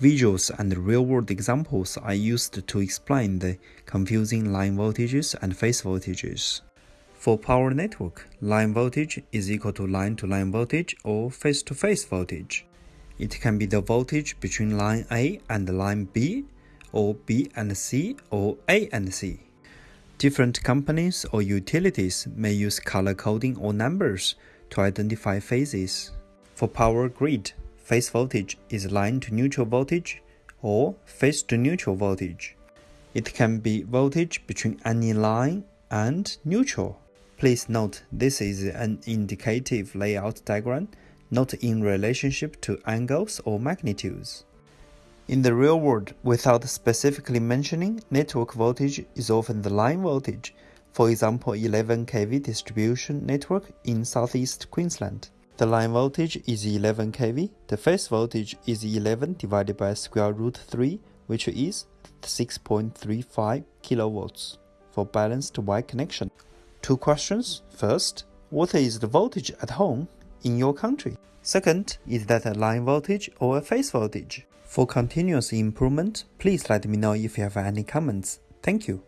Visuals and real-world examples are used to explain the confusing line voltages and phase voltages. For power network, line voltage is equal to line-to-line -line voltage or phase-to-phase -phase voltage. It can be the voltage between line A and line B, or B and C, or A and C. Different companies or utilities may use color coding or numbers to identify phases. For power grid, phase voltage is line to neutral voltage or phase to neutral voltage. It can be voltage between any line and neutral. Please note this is an indicative layout diagram, not in relationship to angles or magnitudes. In the real world, without specifically mentioning, network voltage is often the line voltage, for example 11 kV distribution network in southeast Queensland. The line voltage is 11 kV. The phase voltage is 11 divided by square root 3, which is 6.35 kilowatts for balanced Y connection. Two questions. First, what is the voltage at home in your country? Second, is that a line voltage or a phase voltage? For continuous improvement, please let me know if you have any comments. Thank you.